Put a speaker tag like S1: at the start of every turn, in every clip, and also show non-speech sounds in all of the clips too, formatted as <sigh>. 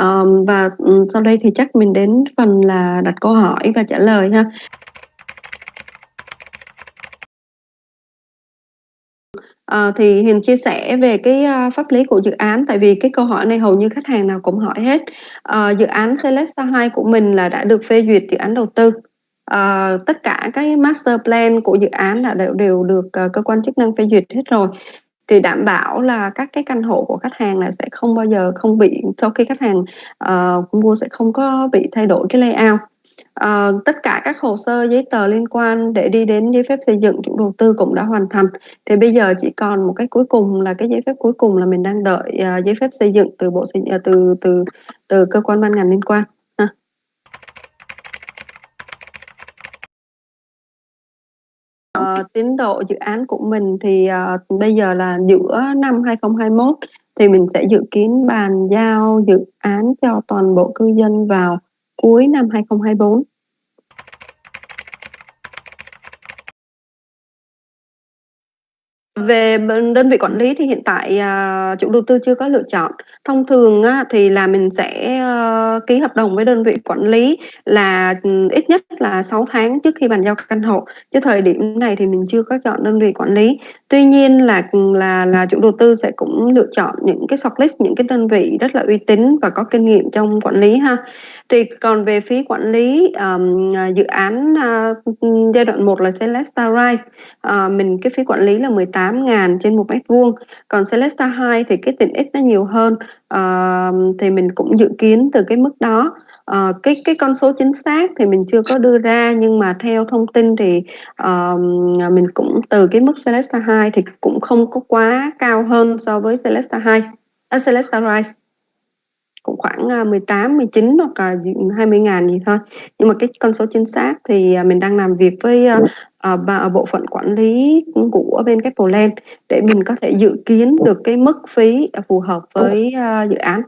S1: um, và, ừ, sau đây thì chắc mình đến phần là đặt câu hỏi và trả lời ha. À, thì Hiền chia sẻ về cái, uh, pháp lý của dự án, tại vì cái câu hỏi này hầu như khách hàng nào cũng hỏi hết. Uh, dự án Celesta 2 của mình là đã được phê duyệt dự án đầu tư. Uh, tất cả cái master plan của dự án là đều đều được, uh, cơ quan chức năng phê duyệt hết rồi, thì đảm bảo là các cái căn hộ của khách hàng là sẽ không bao giờ không bị sau khi khách hàng, uh, mua sẽ không có bị thay đổi cái layout. Uh, tất cả các hồ sơ giấy tờ liên quan để đi đến giấy phép xây dựng chủ đầu tư cũng đã hoàn thành, thì bây giờ chỉ còn một cái cuối cùng là cái giấy phép cuối cùng là mình đang đợi, uh, giấy phép xây dựng từ bộ xây uh, từ từ từ cơ quan ban ngành liên quan tiến độ dự án của mình thì, uh, bây giờ là giữa năm 2021 thì mình sẽ dự kiến bàn giao dự án cho toàn bộ cư dân vào cuối năm 2024. Về bên đơn vị quản lý thì hiện tại, à, chủ đầu tư chưa có lựa chọn. Thông thường á thì là mình sẽ, ơ, ký hợp đồng với đơn vị quản lý là, ừm, ít nhất là 6 tháng trước khi bàn giao căn hộ, chứ thời điểm này thì mình chưa có chọn đơn vị quản lý. Tuy nhiên là, ừm, là là chủ đầu tư sẽ cũng lựa chọn những cái shortlist, những cái đơn vị rất là uy tín và có kinh nghiệm trong quản lý ha. Thì còn về phí quản lý, ờm, à, dự án, a, ưm, giai đoạn 1 là Celestia Rise, ờ, mình cái phí quản lý là 8.000 trên 1 mét vuông, còn Celesta 2 thì cái tiện ích nó nhiều hơn, à, thì mình cũng dự kiến từ cái mức đó. à, cái cái con số chính xác thì mình chưa có đưa ra, nhưng mà theo thông tin thì, à, mình cũng từ cái mức Celesta 2 thì cũng không có quá cao hơn so với Celesta 2 à, Celesta Rise. Cũng khoảng, 18, 19 hoặc là 20 ngàn gì thôi. Nhưng mà cái con số chính xác thì, mình đang làm việc với, ờ, ba bộ phận quản lý, của bên Capital để mình có thể dự kiến được cái mức phí, ờ, phù hợp với, a, dự án.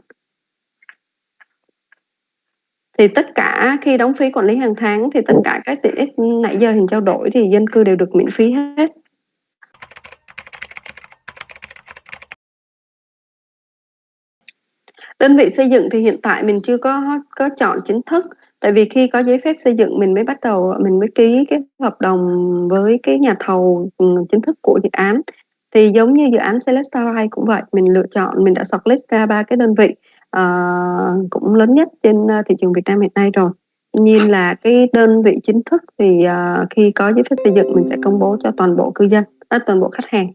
S1: Thì tất cả khi đóng phí quản lý hàng tháng thì tất cả các tiện ích nãy giờ Hiền trao đổi thì dân cư đều được miễn phí hết. Đơn vị xây dựng thì hiện tại mình chưa có có chọn chính thức, tại vì khi có giấy phép xây dựng mình mới bắt đầu mình mới ký cái hợp đồng với cái nhà thầu, ừ, chính thức của dự án. Thì giống như dự án Celesta Rise cũng vậy, mình lựa chọn mình đã shortlist ra ba cái đơn vị, uh, cũng lớn nhất trên, ờ, thị trường Việt Nam hiện nay rồi. Tuy nhiên là cái đơn vị chính thức thì, uh, khi có giấy phép xây dựng mình sẽ công bố cho toàn bộ cư dân, ơ, toàn bộ khách hàng.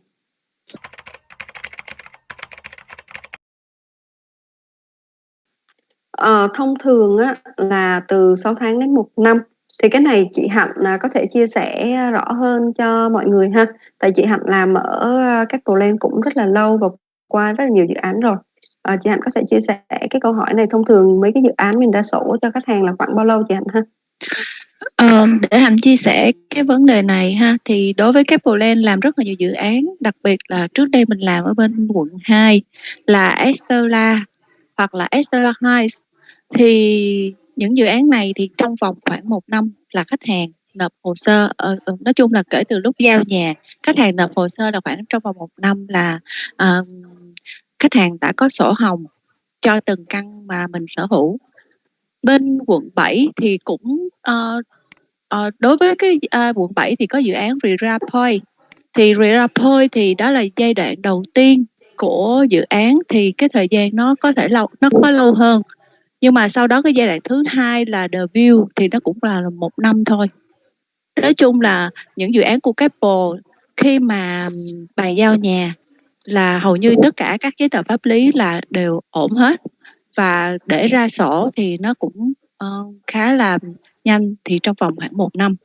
S1: Ờ, thông thường á là từ 6 tháng đến 1 năm, thì cái này chị Hạnh, là có thể chia sẻ rõ hơn cho mọi người ha. Tại chị Hạnh làm ở, à, a, Capital cũng rất là lâu và qua rất là nhiều dự án rồi. Ờ, chị Hạnh có thể chia sẻ cái câu hỏi này thông thường mấy cái dự án mình đã sổ cho khách hàng là khoảng bao lâu chị Hạnh ha?
S2: Ờ, để Hạnh chia sẻ cái vấn đề này ha, thì đối với Capital làm rất là nhiều dự án, đặc biệt là trước đây mình làm ở bên quận 2 là Estella hoặc là Estella Heights. Thì những dự án này thì trong vòng khoảng một năm là khách hàng nộp hồ sơ, ờ, ừ, nói chung là kể từ lúc giao nhà, khách hàng nộp hồ sơ là khoảng trong vòng một năm là, uh, khách hàng đã có sổ hồng cho từng căn mà mình sở hữu. Bên quận 7 thì cũng, uh, uh, đối với cái, uh, quận 7 thì có dự án Rira Point, thì Rira Point thì đó là giai đoạn đầu tiên của dự án thì cái thời gian nó có thể lâu nó có lâu hơn. Nhưng mà sau đó cái giai đoạn thứ hai là The View thì nó cũng là một năm thôi. Nói chung là những dự án của Capital khi mà bàn giao nhà là hầu như tất cả các giấy tờ pháp lý là đều ổn hết và để ra sổ thì nó cũng, uh, khá là nhanh, thì trong vòng khoảng một năm.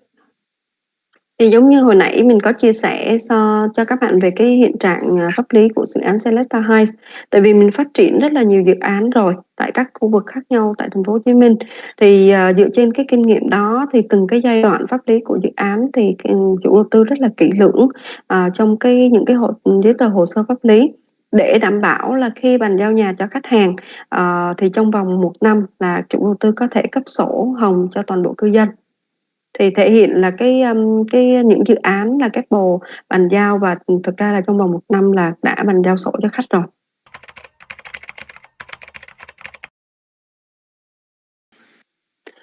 S1: Thì giống như hồi nãy mình có chia sẻ so cho các bạn về cái hiện trạng, à, pháp lý của dự án Celesta Heights. Tại vì mình phát triển rất là nhiều dự án rồi tại các khu vực khác nhau tại thành phố Hồ Chí Minh. Thì, ờ, dựa trên cái kinh nghiệm đó thì từng cái giai đoạn pháp lý của dự án thì, ừm, chủ đầu tư rất là kỹ lưỡng, ờ, trong cái những cái hồ giấy tờ hồ sơ pháp lý để đảm bảo là khi bàn giao nhà cho khách hàng, ờ, thì trong vòng 1 năm là chủ đầu tư có thể cấp sổ hồng cho toàn bộ cư dân. Thì thể hiện là cái, ưm, cái những dự án là Capital bàn giao và, thực ra là trong vòng 1 năm là đã bàn giao sổ cho khách rồi.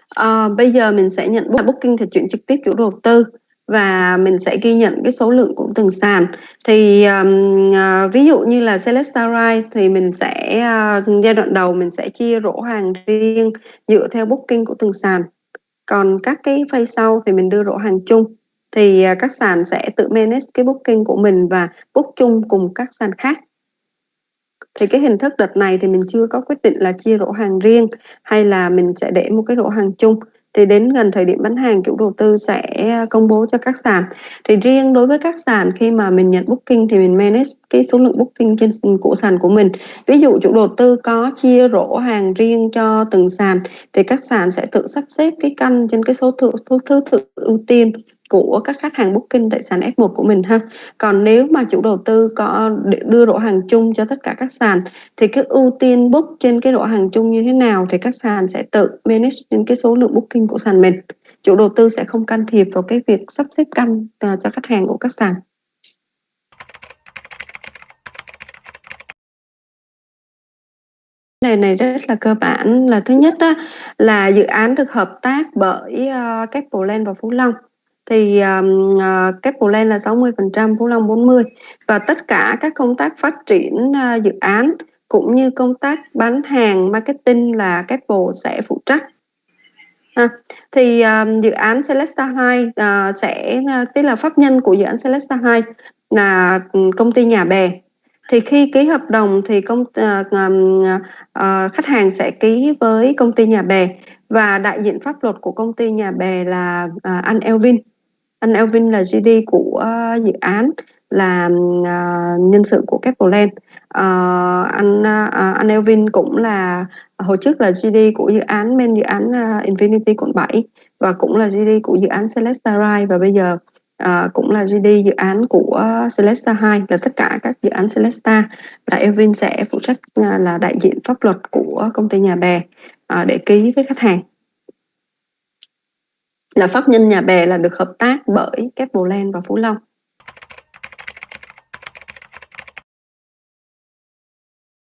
S1: Ờ, bây giờ mình sẽ nhận book booking thì chuyển trực tiếp chủ đầu tư và mình sẽ ghi nhận cái số lượng của từng sàn. Thì, ờm, ờ, ví dụ như là Celesta Rise thì mình sẽ, a giai đoạn đầu mình sẽ chia rổ hàng riêng dựa theo booking của từng sàn. Còn các cái phase sau thì mình đưa rổ hàng chung, thì, à, các sàn sẽ tự manage cái booking của mình và book chung cùng các sàn khác. Thì cái hình thức đợt này thì mình chưa có quyết định là chia rổ hàng riêng hay là mình sẽ để một cái rổ hàng chung. Thì đến gần thời điểm bán hàng, chủ đầu tư sẽ à, công bố cho các sàn. Thì riêng đối với các sàn khi mà mình nhận booking thì mình manage cái số lượng booking trên của sàn của mình. Ví dụ chủ đầu tư có chia rổ hàng riêng cho từng sàn thì các sàn sẽ tự sắp xếp cái căn trên cái số thứ thứ thứ tự ưu tiên của các khách hàng booking tại sàn F1 của mình ha. Còn nếu mà chủ đầu tư có đưa rổ hàng chung cho tất cả các sàn thì cái ưu tiên book trên cái rổ hàng chung như thế nào thì các sàn sẽ tự manage những cái số lượng booking của sàn mình. Chủ đầu tư sẽ không can thiệp vào cái việc sắp xếp căn, à, cho khách hàng của các sàn. Này này rất là cơ bản là thứ nhất á, là dự án được hợp tác bởi, ờ, Capital Land và Phú Long thì, uh, cái plan là 60%, Phú Long 40 và tất cả các công tác phát triển, uh, dự án cũng như công tác bán hàng, marketing là Keppel sẽ phụ trách. À, thì, ờ, dự án Celesta Heights, uh, sẽ tức là pháp nhân của dự án Celesta Heights là, công ty Nhà Bè. Thì khi ký hợp đồng thì công uh, ờm, uh, khách hàng sẽ ký với công ty Nhà Bè và đại diện pháp luật của công ty Nhà Bè là, uh, anh Elvin. Anh Elvin là GD của ờ, dự án, là, uh, nhân sự của Keppel Uh, ờ, anh, uh, anh Elvin cũng là hồi trước là GD của dự án main dự án, uh, Infinity quận 7 và cũng là GD của dự án Celesta Rise và bây giờ, uh, cũng là GD dự án của Celesta 2 là tất cả các dự án Celesta là Elvin sẽ phụ trách, uh, là đại diện pháp luật của công ty Nhà Bè, uh, để ký với khách hàng. Là pháp nhân Nhà Bè là được hợp tác bởi Keppel và Phú Long.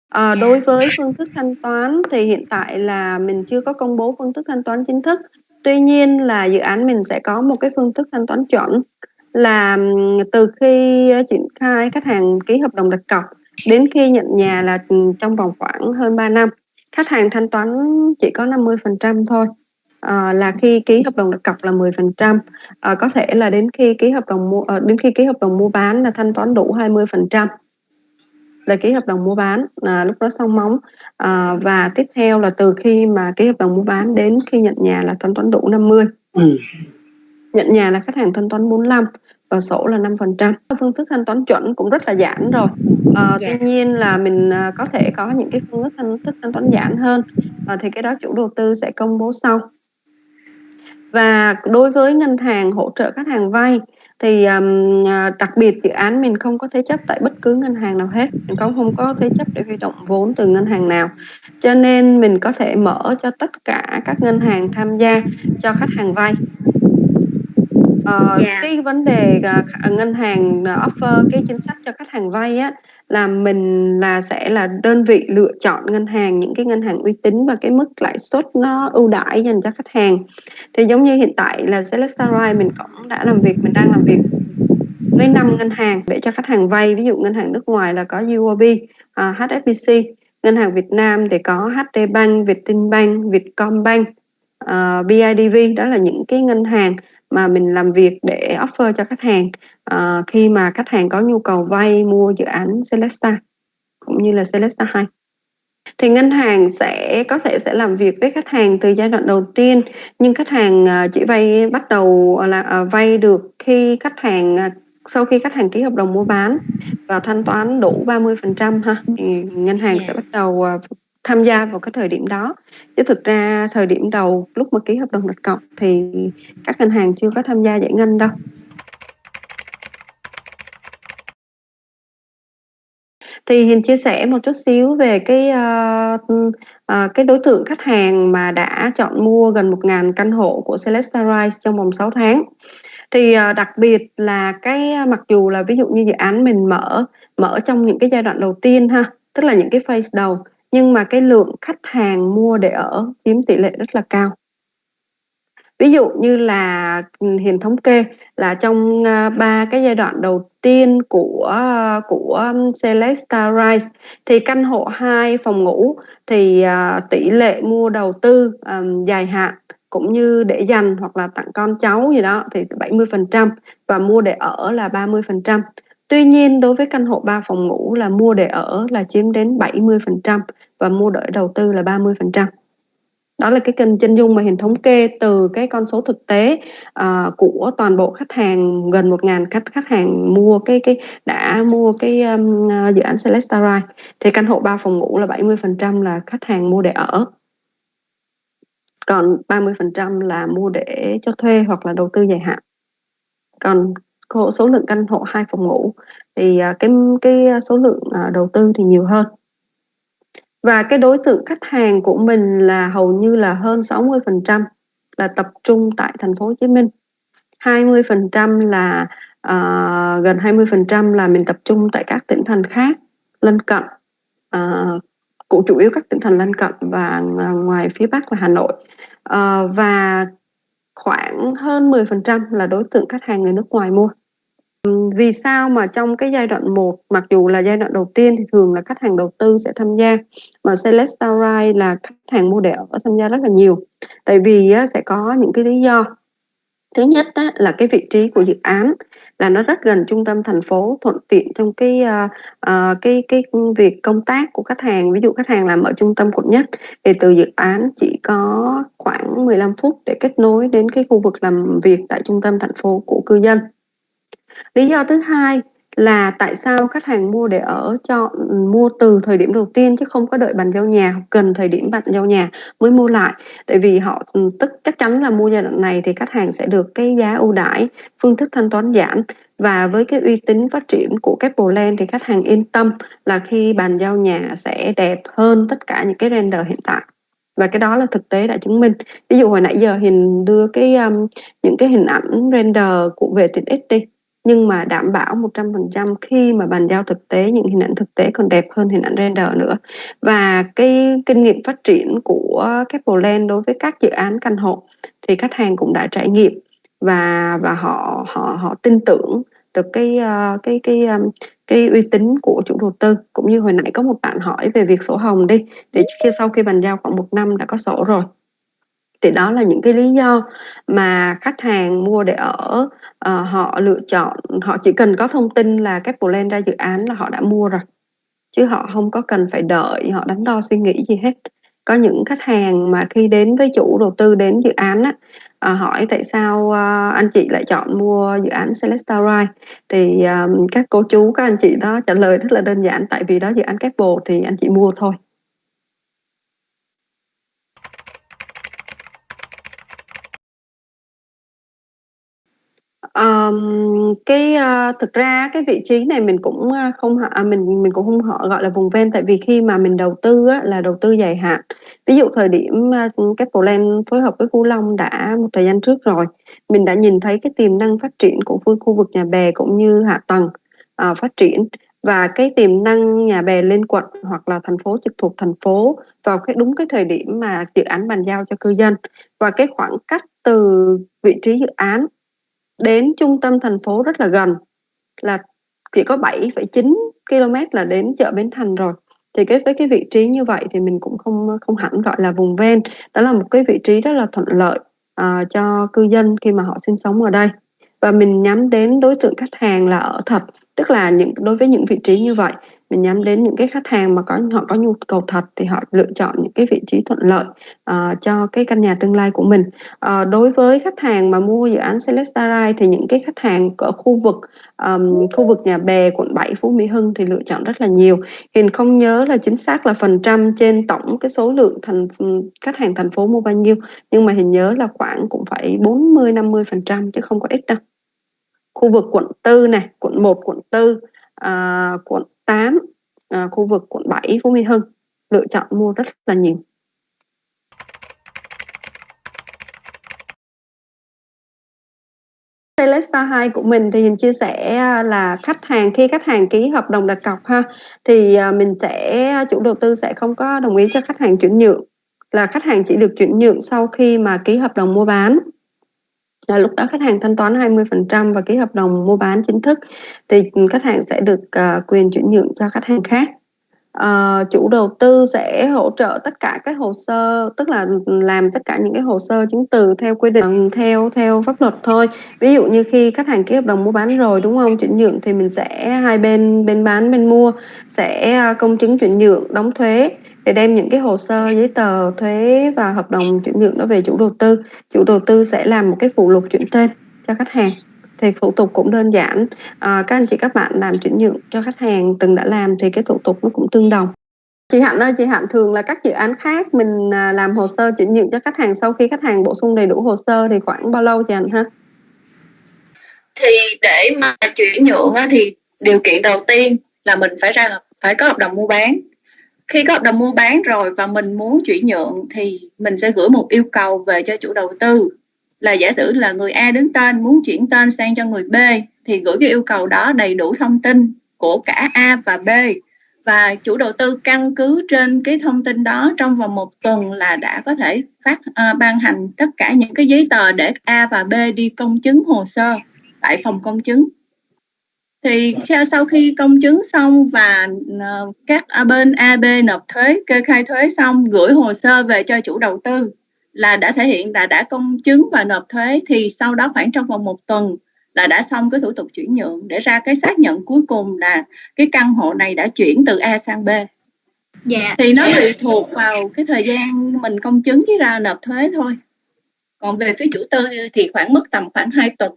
S1: À, đối với phương thức thanh toán thì hiện tại là mình chưa có công bố phương thức thanh toán chính thức. Tuy nhiên là dự án mình sẽ có một cái phương thức thanh toán chuẩn là, từ khi, triển khai khách hàng ký hợp đồng đặt cọc đến khi nhận nhà là, trong vòng khoảng hơn 3 năm. Khách hàng thanh toán chỉ có 50% thôi, ờ, là khi ký hợp đồng đặt cọc là 10%, ờ, có thể là đến khi ký hợp đồng mua ờ, đến khi ký hợp đồng mua bán là thanh toán đủ 20% là ký hợp đồng mua bán, à, lúc đó xong móng. Ờ, và tiếp theo là từ khi mà ký hợp đồng mua bán đến khi nhận nhà là thanh toán đủ 50.
S3: Ừm.
S1: Nhận nhà là khách hàng thanh toán 45 và sổ là 5%. Phương thức thanh toán chuẩn cũng rất là giản rồi.
S3: Dạ.
S1: tuy nhiên là mình, à, có thể có những cái phương thức thanh thức thanh toán giản hơn, ờ, thì cái đó chủ đầu tư sẽ công bố sau. Và đối với ngân hàng hỗ trợ khách hàng vay thì, um, đặc biệt dự án mình không có thế chấp tại bất cứ ngân hàng nào hết, mình cũng không có thế chấp để huy động vốn từ ngân hàng nào. Cho nên mình có thể mở cho tất cả các ngân hàng tham gia cho khách hàng vay. Ờ,
S3: Dạ.
S1: cái vấn đề, à, kh ngân hàng, ờ, offer cái chính sách cho khách hàng vay á, là mình là sẽ là đơn vị lựa chọn ngân hàng, những cái ngân hàng uy tín và cái mức lãi suất nó ưu đãi dành cho khách hàng. Thì giống như hiện tại là Celesta Rise mình cũng đã làm việc mình đang làm việc với 5 ngân hàng để cho khách hàng vay, ví dụ ngân hàng nước ngoài là có UOB, à, HSBC, ngân hàng Việt Nam thì có HD Bank, Vietinbank, Vietcombank, ờ, BIDV, đó là những cái ngân hàng mà mình làm việc để offer cho khách hàng, ờ, khi mà khách hàng có nhu cầu vay mua dự án Celesta, cũng như là Celesta Heights. Thì ngân hàng sẽ có thể sẽ làm việc với khách hàng từ giai đoạn đầu tiên, nhưng khách hàng, ờ, chỉ vay bắt đầu là, ờ, vay được khi khách hàng, sau khi khách hàng ký hợp đồng mua bán và thanh toán đủ 30% ha, thì ngân hàng
S3: Dạ.
S1: sẽ bắt đầu, tham gia vào cái thời điểm đó. Chứ thực ra thời điểm đầu lúc mà ký hợp đồng đặt cọc thì các ngân hàng chưa có tham gia giải ngân đâu. Thì Hiền chia sẻ một chút xíu về cái, uh, uh, cái đối tượng khách hàng mà đã chọn mua gần 1.000 căn hộ của Celesta Rise trong vòng 6 tháng. Thì, uh, đặc biệt là cái mặc dù là ví dụ như dự án mình mở mở trong những cái giai đoạn đầu tiên ha, tức là những cái phase đầu, nhưng mà cái lượng khách hàng mua để ở chiếm tỷ lệ rất là cao. ví dụ như là ừ, Hiền thống kê là trong à, ba cái giai đoạn đầu tiên của của Celesta Rise thì căn hộ 2 phòng ngủ thì à, tỷ lệ mua đầu tư um, dài hạn cũng như để dành hoặc là tặng con cháu gì đó thì 70% và mua để ở là 30%. Tuy nhiên đối với căn hộ 3 phòng ngủ là mua để ở là chiếm đến 70% và mua để đầu tư là 30%. Đó là cái kênh chân dung mà Hiền thống kê từ cái con số thực tế uh, của toàn bộ khách hàng gần 1.000 khách khách hàng mua cái cái đã mua cái um, dự án Celesta thì căn hộ 3 phòng ngủ là 70% là khách hàng mua để ở. Còn 30% là mua để cho thuê hoặc là đầu tư dài hạn. Còn số lượng căn hộ hai phòng ngủ. Thì à, cái cái số lượng à, đầu tư thì nhiều hơn. Và cái đối tượng khách hàng của mình là hầu như là hơn 60% là tập trung tại thành phố Hồ Chí Minh. 20% là uh, gần 20% là mình tập trung tại các tỉnh thành khác lân cận uh, cũng chủ yếu các tỉnh thành lân cận và ngoài phía Bắc là Hà Nội. Uh, và khoảng hơn 10% là đối tượng khách hàng người nước ngoài mua. Vì sao mà trong cái giai đoạn 1 mặc dù là giai đoạn đầu tiên thì thường là khách hàng đầu tư sẽ tham gia mà Celestial Ride là khách hàng mua để ở tham gia rất là nhiều. Tại vì á, sẽ có những cái lý do thứ nhất đó là cái vị trí của dự án là nó rất gần trung tâm thành phố thuận tiện trong cái uh, uh, cái cái việc công tác của khách hàng. Ví dụ khách hàng làm ở trung tâm quận nhất thì từ dự án chỉ có khoảng 15 phút để kết nối đến cái khu vực làm việc tại trung tâm thành phố của cư dân. Lý do thứ hai là tại sao khách hàng mua để ở chọn ừ, mua từ thời điểm đầu tiên chứ không có đợi bàn giao nhà hoặc gần thời điểm bàn giao nhà mới mua lại? Tại vì họ ừ, tức chắc chắn là mua giai đoạn này thì khách hàng sẽ được cái giá ưu đãi phương thức thanh toán giảm. Và với cái uy tín phát triển của Capland thì khách hàng yên tâm là khi bàn giao nhà sẽ đẹp hơn tất cả những cái render hiện tại. Và cái đó là thực tế đã chứng minh. Ví dụ hồi nãy giờ hình đưa cái um, những cái hình ảnh render của về tiện ích đi nhưng mà đảm bảo 100% khi mà bàn giao thực tế, những hình ảnh thực tế còn đẹp hơn hình ảnh render nữa. Và cái kinh nghiệm phát triển của Capland đối với các dự án căn hộ thì khách hàng cũng đã trải nghiệm và và họ họ họ tin tưởng được cái ờ, cái cái ờ, cái uy tín của chủ đầu tư. Cũng như hồi nãy có một bạn hỏi về việc sổ hồng đi, thì khi, sau khi bàn giao khoảng một năm đã có sổ rồi thì đó là những cái lý do mà khách hàng mua để ở uh, họ lựa chọn họ chỉ cần có thông tin là các plan ra dự án là họ đã mua rồi. Chứ họ không có cần phải đợi họ đắn đo suy nghĩ gì hết. Có những khách hàng mà khi đến với chủ đầu tư đến dự án á, à, hỏi tại sao à, anh chị lại chọn mua dự án Celesta Rise thì à, các cô chú các anh chị đó trả lời rất là đơn giản tại vì đó dự án Capital thì anh chị mua thôi. Ờm, cái, a, thực ra cái vị trí này mình cũng, a, không họ à, mình mình cũng không họ gọi là vùng ven, tại vì khi mà mình đầu tư á, là đầu tư dài hạn. Ví dụ thời điểm, a, bộ len phối hợp với Phú Long đã một thời gian trước rồi, mình đã nhìn thấy cái tiềm năng phát triển của khu vực Nhà Bè cũng như hạ tầng, ờ, phát triển và cái tiềm năng Nhà Bè lên quận hoặc là thành phố trực thuộc thành phố vào cái đúng cái thời điểm mà dự án bàn giao cho cư dân. Và cái khoảng cách từ vị trí dự án đến trung tâm thành phố rất là gần là chỉ có 7,9 km là đến chợ Bến Thành rồi. Thì cái với cái vị trí như vậy thì mình cũng không không hẳn gọi là vùng ven. Đó là một cái vị trí rất là thuận lợi uh, cho cư dân khi mà họ sinh sống ở đây. Và mình nhắm đến đối tượng khách hàng là ở thật tức là những đối với những vị trí như vậy mình nhắm đến những cái khách hàng mà có họ có nhu cầu thật thì họ lựa chọn những cái vị trí thuận lợi uh, cho cái căn nhà tương lai của mình. Uh, đối với khách hàng mà mua dự án Celestarai thì những cái khách hàng ở khu vực um, khu vực nhà bè quận 7 Phú Mỹ Hưng thì lựa chọn rất là nhiều. Hiền không nhớ là chính xác là phần trăm trên tổng cái số lượng thành khách hàng thành phố mua bao nhiêu nhưng mà Hiền nhớ là khoảng cũng phải 40 50 phần trăm chứ không có ít đâu. Khu vực quận 4 này quận 1 quận 4 à, quận 8 à, khu vực quận 7 Phú Mỹ Hưng. Lựa chọn mua rất là nhiều. Celesta 2 của mình thì mình chia sẻ à, là khách hàng khi khách hàng ký hợp đồng đặt cọc ha thì à, mình sẽ à, chủ đầu tư sẽ không có đồng ý cho khách hàng chuyển nhượng. Là khách hàng chỉ được chuyển nhượng sau khi mà ký hợp đồng mua bán là lúc đó khách hàng thanh toán 20% và ký hợp đồng mua bán chính thức thì khách hàng sẽ được uh, quyền chuyển nhượng cho khách hàng khác. Uh, chủ đầu tư sẽ hỗ trợ tất cả các hồ sơ tức là làm tất cả những cái hồ sơ chứng từ theo quy định ừ, theo theo pháp luật thôi. Ví dụ như khi khách hàng ký hợp đồng mua bán rồi đúng không? Chuyển nhượng thì mình sẽ hai bên bên bán bên mua sẽ ờ, công chứng chuyển nhượng đóng thuế để đem những cái hồ sơ giấy tờ thuế và hợp đồng chuyển nhượng đó về chủ đầu tư. Chủ đầu tư sẽ làm một cái phụ lục chuyển tên cho khách hàng. Thì thủ tục cũng đơn giản. À, các anh chị các bạn làm chuyển nhượng cho khách hàng từng đã làm thì cái thủ tục nó cũng tương đồng. Chị Hạnh ơi chị Hạnh thường là các dự án khác mình à, làm hồ sơ chuyển nhượng cho khách hàng sau khi khách hàng bổ sung đầy đủ hồ sơ thì khoảng bao lâu chị Hạnh ha?
S4: Thì để mà chuyển nhượng thì điều kiện đầu tiên là mình phải ra phải có hợp đồng mua bán khi có hợp đồng mua bán rồi và mình muốn chuyển nhượng thì mình sẽ gửi một yêu cầu về cho chủ đầu tư. Là giả sử là người A đứng tên muốn chuyển tên sang cho người B thì gửi cái yêu cầu đó đầy đủ thông tin của cả A và B. Và chủ đầu tư căn cứ trên cái thông tin đó trong vòng một tuần là đã có thể phát uh, ban hành tất cả những cái giấy tờ để A và B đi công chứng hồ sơ tại phòng công chứng thì sau khi công chứng xong và uh, các bên A, B nộp thuế kê khai thuế xong gửi hồ sơ về cho chủ đầu tư là đã thể hiện là đã công chứng và nộp thuế thì sau đó khoảng trong vòng một tuần là đã xong cái thủ tục chuyển nhượng để ra cái xác nhận cuối cùng là cái căn hộ này đã chuyển từ A sang B. Dạ. Thì nó tùy thuộc vào cái thời gian mình công chứng với ra nộp thuế thôi. Còn về phía chủ tư thì khoảng mất tầm khoảng 2 tuần.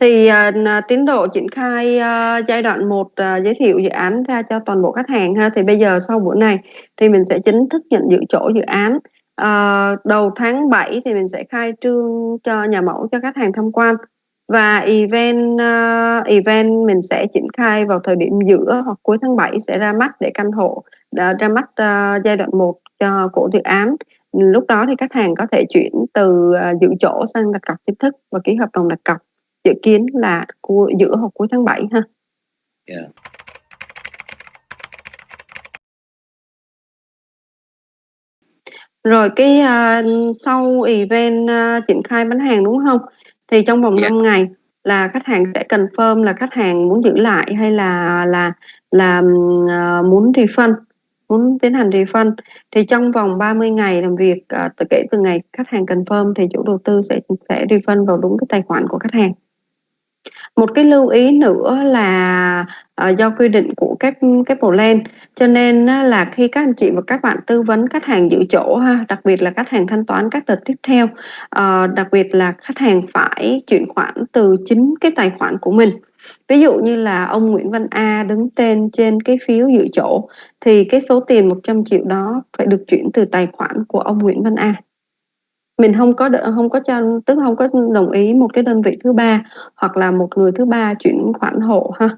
S1: Thì, à, tiến độ triển khai, a, giai đoạn 1, à, giới thiệu dự án ra cho toàn bộ khách hàng ha. Thì bây giờ sau buổi này thì mình sẽ chính thức nhận giữ chỗ dự án. Ờ, đầu tháng 7 thì mình sẽ khai trương cho nhà mẫu cho khách hàng tham quan và event, a, event mình sẽ triển khai vào thời điểm giữa hoặc cuối tháng 7 sẽ ra mắt để căn hộ, ờ, ra mắt, a, giai đoạn 1 cho của dự án. Lúc đó thì khách hàng có thể chuyển từ, à, giữ chỗ sang đặt cọc chính thức và ký hợp đồng đặt cọc dự kiến là cu giữa hoặc cuối tháng 7 ha. Yeah. Rồi cái, a, sau event, a, triển khai bán hàng, đúng hông? Thì trong vòng yeah. 5 ngày là khách hàng sẽ confirm là khách hàng muốn giữ lại hay là là là, ờ, muốn refund, muốn tiến hành refund. Thì trong vòng 30 ngày làm việc, ờ, từ kể từ ngày khách hàng confirm thì chủ đầu tư sẽ sẽ refund vào đúng cái tài khoản của khách hàng. Một cái lưu ý nữa là, ờ, do quy định của các các plan, cho nên á là khi các anh chị và các bạn tư vấn khách hàng giữ chỗ ha, đặc biệt là khách hàng thanh toán các đợt tiếp theo, ờ, đặc biệt là khách hàng phải chuyển khoản từ chính cái tài khoản của mình. Ví dụ như là ông Nguyễn Văn A đứng tên trên cái phiếu giữ chỗ thì cái số tiền 100 triệu đó phải được chuyển từ tài khoản của ông Nguyễn Văn A mình không có không có cho tức không có đồng ý một cái đơn vị thứ ba hoặc là một người thứ ba chuyển khoản hộ ha.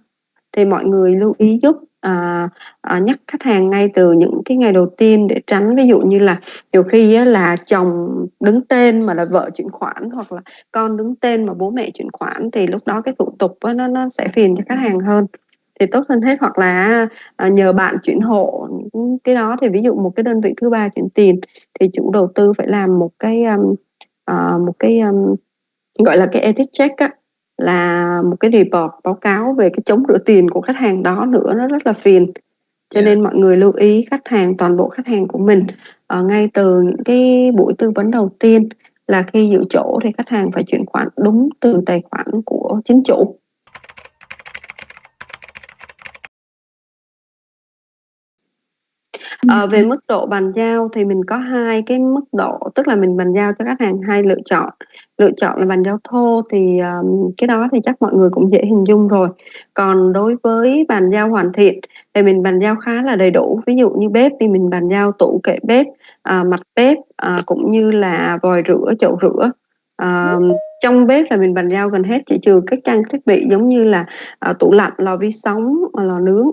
S1: Thì mọi người lưu ý giúp à, à, nhắc khách hàng ngay từ những cái ngày đầu tiên để tránh ví dụ như là nhiều khi á, là chồng đứng tên mà là vợ chuyển khoản hoặc là con đứng tên mà bố mẹ chuyển khoản thì lúc đó cái thủ tục á, nó nó sẽ phiền cho khách hàng hơn thì tốt hơn hết. Hoặc là à, nhờ bạn chuyển hộ cái đó thì ví dụ một cái đơn vị thứ ba chuyển tiền thì chủ đầu tư phải làm một cái um, uh, một cái um, gọi là cái ethics check á là một cái report báo cáo về cái chống rửa tiền của khách hàng đó nữa nó rất là phiền. Cho yeah. nên mọi người lưu ý khách hàng toàn bộ khách hàng của mình uh, ngay từ những cái buổi tư vấn đầu tiên là khi giữ chỗ thì khách hàng phải chuyển khoản đúng từ tài khoản của chính chủ Ừ. Ờ, về mức độ bàn giao thì mình có hai cái mức độ, tức là mình bàn giao cho khách hàng hai lựa chọn. Lựa chọn là bàn giao thô thì, ờm, cái đó thì chắc mọi người cũng dễ hình dung rồi. Còn đối với bàn giao hoàn thiện thì mình bàn giao khá là đầy đủ, ví dụ như bếp thì mình bàn giao tủ kệ bếp, à, mặt bếp, à, cũng như là vòi rửa, chậu rửa. Ờm, trong bếp là mình bàn giao gần hết chỉ trừ các trang thiết bị giống như là, à, tủ lạnh, lò vi sóng, lò nướng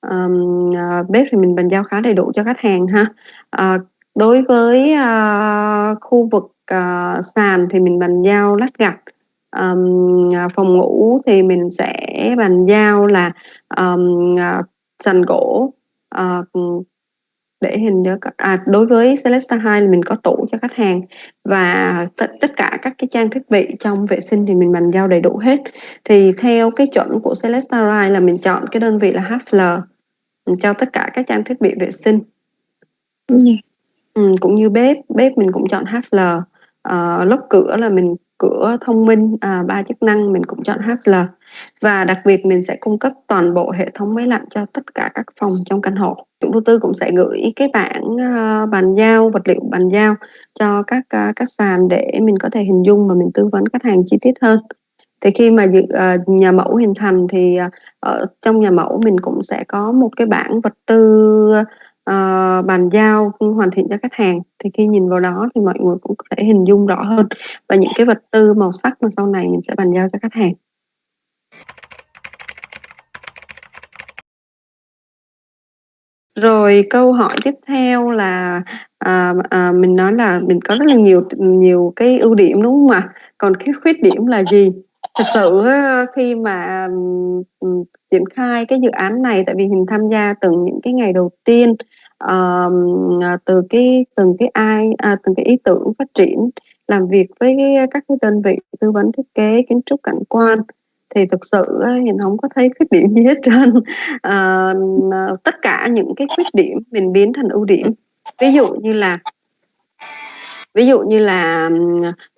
S1: ờm, à, bếp thì mình bàn giao khá đầy đủ cho khách hàng ha. Ờ, đối với, a, khu vực, ờ, sàn thì mình bàn giao lát gạch, um, phòng ngủ thì mình sẽ bàn giao là, um, sàn gỗ, uh, để hình nhớ à, đối với Celesta 2 là mình có tủ cho khách hàng và tất cả các cái trang thiết bị trong vệ sinh thì mình bàn giao đầy đủ hết thì theo cái chuẩn của Celesta Rai là mình chọn cái đơn vị là HFL cho tất cả các trang thiết bị vệ sinh. Dạ. ừ, cũng như bếp bếp mình cũng chọn HFL uh, lốc cửa là mình cửa thông minh à, ba chức năng mình cũng chọn HL và đặc biệt mình sẽ cung cấp toàn bộ hệ thống máy lạnh cho tất cả các phòng trong căn hộ. Chủ đầu tư cũng sẽ gửi cái bản uh, à, bàn giao vật liệu bàn giao cho các uh, các sàn để mình có thể hình dung và mình tư vấn khách hàng chi tiết hơn. Thì khi mà dự, uh, nhà mẫu hình thành thì uh, ở trong nhà mẫu mình cũng sẽ có một cái bảng vật tư uh, Ờ, bàn giao hoàn thiện cho khách hàng. Thì khi nhìn vào đó thì mọi người cũng có thể hình dung rõ hơn. Và những cái vật tư màu sắc mà sau này mình sẽ bàn giao cho khách hàng. Rồi câu hỏi tiếp theo là à, à, mình nói là mình có rất là nhiều nhiều cái ưu điểm đúng không ạ? Còn cái khuyết điểm là gì? Thực sự ờ, khi mà triển khai cái dự án này tại vì mình tham gia từ những cái ngày đầu tiên à, từ cái từng cái ai à, từng cái ý tưởng phát triển làm việc với các cái đơn vị tư vấn thiết kế kiến trúc cảnh quan thì thực sự mình không có thấy khuyết điểm gì hết trơn. <laughs> Ờ, tất cả những cái khuyết điểm mình biến thành ưu điểm. Ví dụ như là ví dụ như là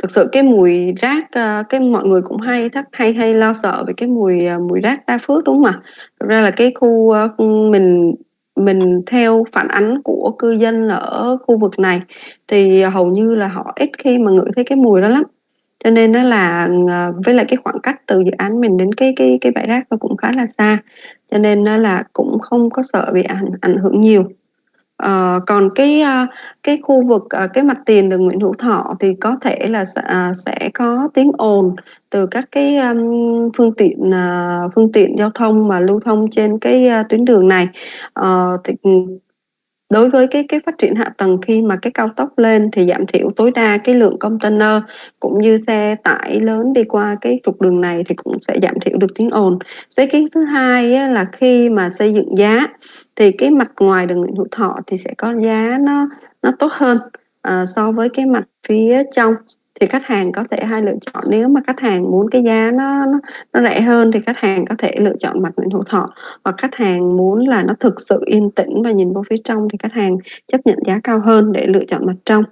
S1: thực sự cái mùi rác ờ, cái mọi người cũng hay thắc, hay hay lo sợ về cái mùi ờ, mùi rác đa phước, đúng không ạ? Thực ra là cái khu ờ, mình mình theo phản ánh của cư dân ở khu vực này thì hầu như là họ ít khi mà ngửi thấy cái mùi đó lắm. Cho nên nó là với lại cái khoảng cách từ dự án mình đến cái cái cái bãi rác nó cũng khá là xa. Cho nên nó là cũng không có sợ bị ảnh ảnh hưởng nhiều. Ờ, còn cái uh, cái khu vực à, cái mặt tiền đường Nguyễn Hữu Thọ thì có thể là à, sẽ có tiếng ồn từ các cái um, phương tiện à, phương tiện giao thông mà lưu thông trên cái uh, tuyến đường này. Uh, thì đối với cái cái phát triển hạ tầng khi mà cái cao tốc lên thì giảm thiểu tối đa cái lượng container cũng như xe tải lớn đi qua cái trục đường này thì cũng sẽ giảm thiểu được tiếng ồn. Với cái thứ hai á, là khi mà xây dựng giá thì cái mặt ngoài đường Nguyễn Hữu Thọ thì sẽ có giá nó nó tốt hơn à, so với cái mặt phía trong thì khách hàng có thể hai lựa chọn nếu mà khách hàng muốn cái giá nó nó, nó rẻ hơn thì khách hàng có thể lựa chọn mặt Nguyễn Hữu Thọ. Hoặc khách hàng muốn là nó thực sự yên tĩnh và nhìn vô phía trong thì khách hàng chấp nhận giá cao hơn để lựa chọn mặt trong.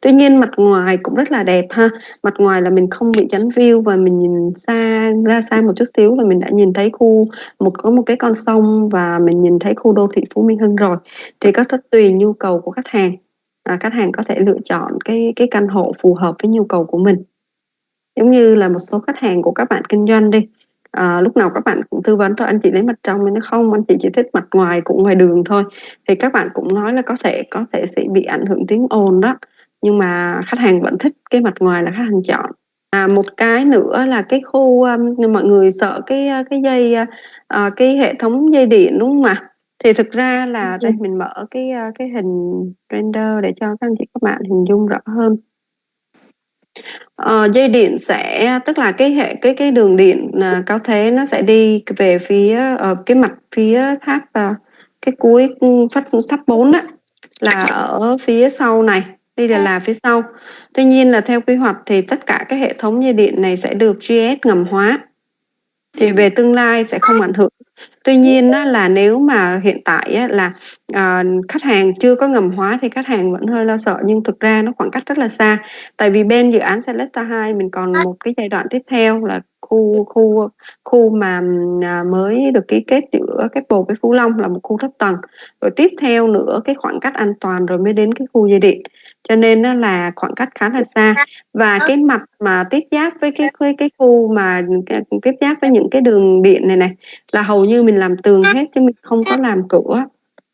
S1: Tuy nhiên mặt ngoài cũng rất là đẹp ha. Mặt ngoài là mình không bị chắn view và mình nhìn xa ra xa một chút xíu là mình đã nhìn thấy khu một có một cái con sông và mình nhìn thấy khu đô thị Phú Minh Hưng rồi. Thì có thể tùy nhu cầu của khách hàng à, khách hàng có thể lựa chọn cái cái căn hộ phù hợp với nhu cầu của mình. Giống như là một số khách hàng của các bạn kinh doanh đi à, lúc nào các bạn cũng tư vấn cho anh chị lấy mặt trong nhưng nó không anh chị chỉ thích mặt ngoài cũng ngoài đường thôi. Thì các bạn cũng nói là có thể có thể sẽ bị ảnh hưởng tiếng ồn đó nhưng mà khách hàng vẫn thích cái mặt ngoài là khách hàng chọn. À, một cái nữa là cái khu um, mọi người sợ cái cái dây uh, cái hệ thống dây điện đúng không ạ? Thì thực ra là đây mình mở cái cái hình render để cho các anh chị các bạn hình dung rõ hơn. Uh, dây điện sẽ tức là cái hệ cái cái đường điện uh, cao thế nó sẽ đi về phía uh, cái mặt phía tháp uh, cái cuối phát tháp 4 á là ở phía sau này đây là là phía sau. Tuy nhiên là theo quy hoạch thì tất cả các hệ thống dây điện này sẽ được GS ngầm hóa thì về tương lai sẽ không ảnh hưởng. Tuy nhiên á, là nếu mà hiện tại á, là à, khách hàng chưa có ngầm hóa thì khách hàng vẫn hơi lo sợ nhưng thực ra nó khoảng cách rất là xa. Tại vì bên dự án Selecta 2 mình còn một cái giai đoạn tiếp theo là khu khu khu mà à, mới được ký kết giữa cái bồ với Phú Long là một khu thấp tầng. Rồi tiếp theo nữa cái khoảng cách an toàn rồi mới đến cái khu dây điện cho nên nó là khoảng cách khá là xa. Và cái mặt mà tiếp giáp với cái cái, cái khu mà tiếp giáp với những cái đường điện này này là hầu như mình làm tường hết chứ mình không có làm cửa.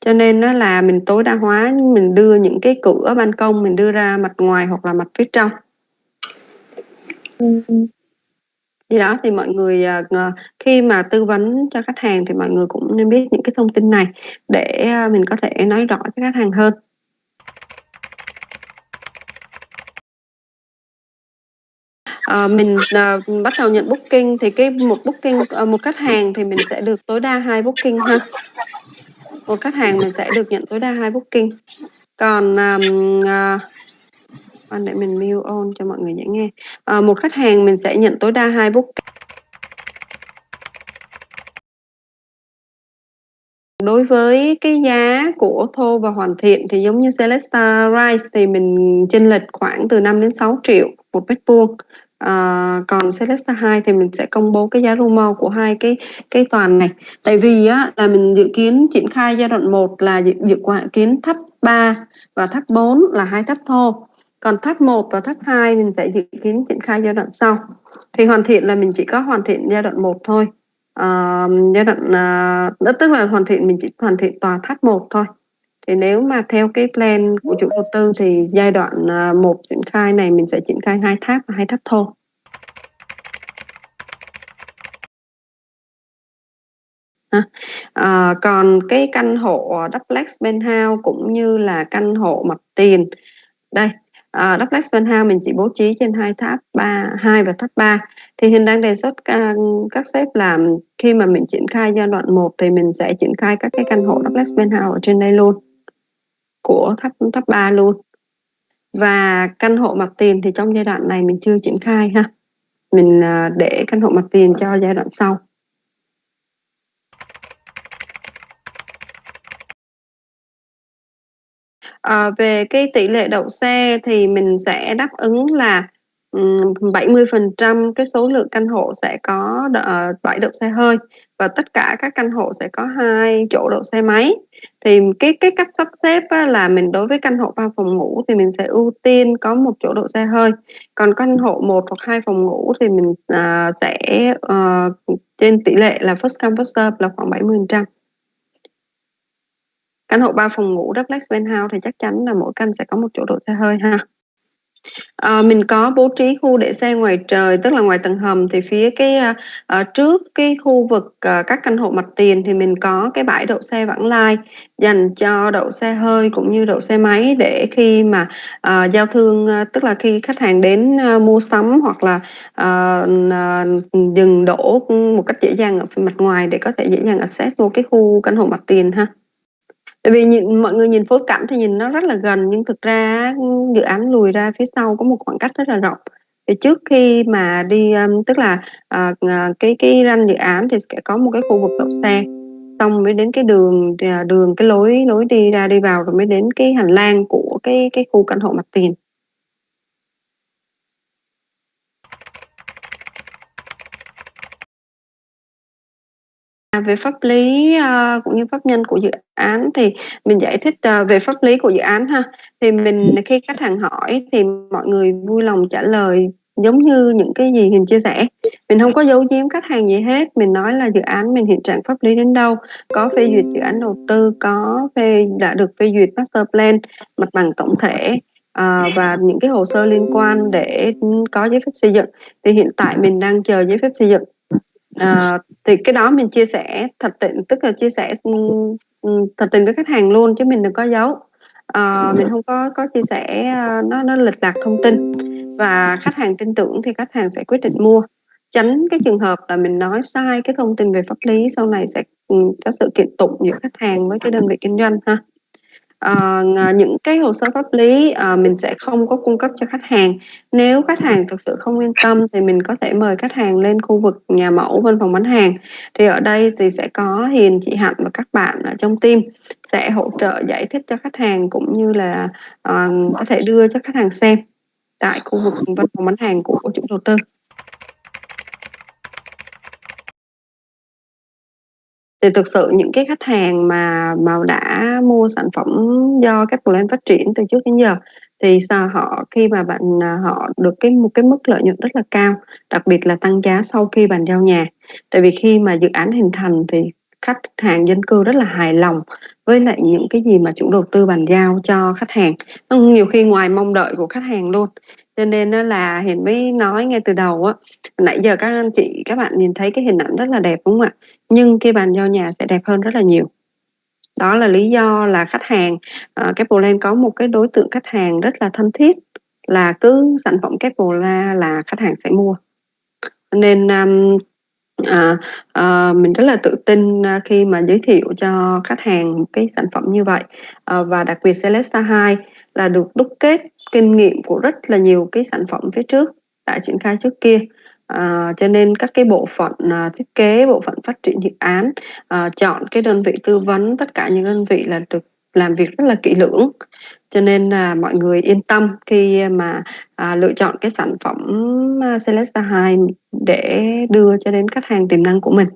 S1: Cho nên nó là mình tối đa hóa mình đưa những cái cửa ban công mình đưa ra mặt ngoài hoặc là mặt phía trong. Thì đó thì mọi người uh, khi mà tư vấn cho khách hàng thì mọi người cũng nên biết những cái thông tin này để uh, mình có thể nói rõ cho khách hàng hơn uh, mình uh, bắt đầu nhận booking thì cái một booking uh, một khách hàng thì mình sẽ được tối đa hai booking ha. Một khách hàng mình sẽ được nhận tối đa hai booking. Còn um, uh, để mình mute on cho mọi người dễ nghe. Uh, một khách hàng mình sẽ nhận tối đa hai booking. Đối với cái giá của thô và hoàn thiện thì giống như Celesta Rise thì mình chênh lệch khoảng từ 5 đến 6 triệu một mét vuông à, còn Celesta 2 thì mình sẽ công bố cái giá rumor của hai cái cái toàn này. Tại vì á là mình dự kiến triển khai giai đoạn 1 là dự, dự kiến thấp 3 và thấp 4 là hai thấp thô. Còn thấp 1 và thấp 2 mình sẽ dự kiến triển khai giai đoạn sau. Thì hoàn thiện là mình chỉ có hoàn thiện giai đoạn 1 thôi. À, giai đoạn à, tức là hoàn thiện mình chỉ hoàn thiện tòa tháp 1 thôi thì nếu mà theo cái plan của chủ đầu tư thì giai đoạn à, một triển khai này mình sẽ triển khai hai tháp và hai tháp thô. À, còn cái căn hộ duplex penthouse cũng như là căn hộ mặt tiền. Đây à, duplex penthouse mình chỉ bố trí trên hai tháp ba hai và tháp 3 thì hiện đang đề xuất các, các sếp làm khi mà mình triển khai giai đoạn 1 thì mình sẽ triển khai các cái căn hộ duplex penthouse ở trên đây luôn của tháp tháp 3 luôn. Và căn hộ mặt tiền thì trong giai đoạn này mình chưa triển khai ha. Mình à, để căn hộ mặt tiền cho giai đoạn sau. À, về cái tỷ lệ đậu xe thì mình sẽ đáp ứng là 70% cái số lượng căn hộ sẽ có ờ, bãi đậu xe hơi và tất cả các căn hộ sẽ có hai chỗ đậu xe máy. Thì cái cái cách sắp xếp á, là mình đối với căn hộ ba phòng ngủ thì mình sẽ ưu tiên có một chỗ đậu xe hơi. Còn căn hộ một hoặc hai phòng ngủ thì mình uh, sẽ uh, trên tỷ lệ là first come first serve là khoảng 70% căn hộ ba phòng ngủ duplex penthouse thì chắc chắn là mỗi căn sẽ có một chỗ đậu xe hơi ha. À, mình có bố trí khu để xe ngoài trời tức là ngoài tầng hầm thì phía cái à, trước cái khu vực à, các căn hộ mặt tiền thì mình có cái bãi đậu xe vãng lai dành cho đậu xe hơi cũng như đậu xe máy để khi mà à, giao thương tức là khi khách hàng đến à, mua sắm hoặc là à, à, dừng đổ một cách dễ dàng ở phía mặt ngoài để có thể dễ dàng access vô cái khu căn hộ mặt tiền ha tại vì nhìn mọi người nhìn phối cảnh thì nhìn nó rất là gần nhưng thực ra dự án lùi ra phía sau có một khoảng cách rất là rộng. Thì trước khi mà đi um, tức là uh, cái cái ranh dự án thì sẽ có một cái khu vực đậu xe. Xong mới đến cái đường à, đường cái lối lối đi ra đi vào rồi mới đến cái hành lang của cái cái khu căn hộ mặt tiền. À, về pháp lý uh, cũng như pháp nhân của dự án thì mình giải thích uh, về pháp lý của dự án ha. Thì mình khi khách hàng hỏi thì mọi người vui lòng trả lời giống như những cái gì mình chia sẻ. Mình không có giấu giếm khách hàng gì hết mình nói là dự án mình hiện trạng pháp lý đến đâu có phê duyệt dự án đầu tư có phê đã được phê duyệt master plan mặt bằng tổng thể à, và những cái hồ sơ liên quan để có giấy phép xây dựng. Thì hiện tại mình đang chờ giấy phép xây dựng à, thì cái đó mình chia sẻ thật tình tức là chia sẻ thật tình với khách hàng luôn chứ mình đừng có giấu. À, mình không có có chia sẻ nó nó lệch lạc thông tin. Và khách hàng tin tưởng thì khách hàng sẽ quyết định mua. Tránh cái trường hợp là mình nói sai cái thông tin về pháp lý sau này sẽ có sự kiện tụng giữa khách hàng với cái đơn vị kinh doanh ha uh, những cái hồ sơ pháp lý uh, mình sẽ không có cung cấp cho khách hàng. Nếu khách hàng thực sự không yên tâm thì mình có thể mời khách hàng lên khu vực nhà mẫu văn phòng bán hàng. Thì ở đây thì sẽ có hiền chị hạnh và các bạn ở trong team sẽ hỗ trợ giải thích cho khách hàng cũng như là uh, có thể đưa cho khách hàng xem tại khu vực văn phòng bán hàng của chủ đầu tư. Thì thực sự những cái khách hàng mà mà đã mua sản phẩm do các brand phát triển từ trước đến giờ thì sao họ khi mà bạn à, họ được cái một cái mức lợi nhuận rất là cao đặc biệt là tăng giá sau khi bàn giao nhà. Tại vì khi mà dự án hình thành thì khách hàng dân cư rất là hài lòng với lại những cái gì mà chủ đầu tư bàn giao cho khách hàng. Nhiều khi ngoài mong đợi của khách hàng luôn. Cho nên là hiền mới nói ngay từ đầu á nãy giờ các anh chị các bạn nhìn thấy cái hình ảnh rất là đẹp đúng không ạ? Nhưng cái bàn giao nhà sẽ đẹp hơn rất là nhiều đó là lý do là khách hàng ờ, uh, Capland có một cái đối tượng khách hàng rất là thân thiết là cứ sản phẩm Capla là khách hàng sẽ mua nên um, À, à, mình rất là tự tin, à, khi mà giới thiệu cho khách hàng cái sản phẩm như vậy. à, và đặc biệt Celesta 2 là được đúc kết kinh nghiệm của rất là nhiều cái sản phẩm phía trước đã triển khai trước kia. À, cho nên các cái bộ phận, à, thiết kế, bộ phận phát triển dự án, à, chọn cái đơn vị tư vấn, tất cả những đơn vị là được làm việc rất là kỹ lưỡng. Cho nên là mọi người yên tâm khi mà, à, lựa chọn cái sản phẩm, à, Celesta 2 để đưa cho đến khách hàng tiềm năng của mình.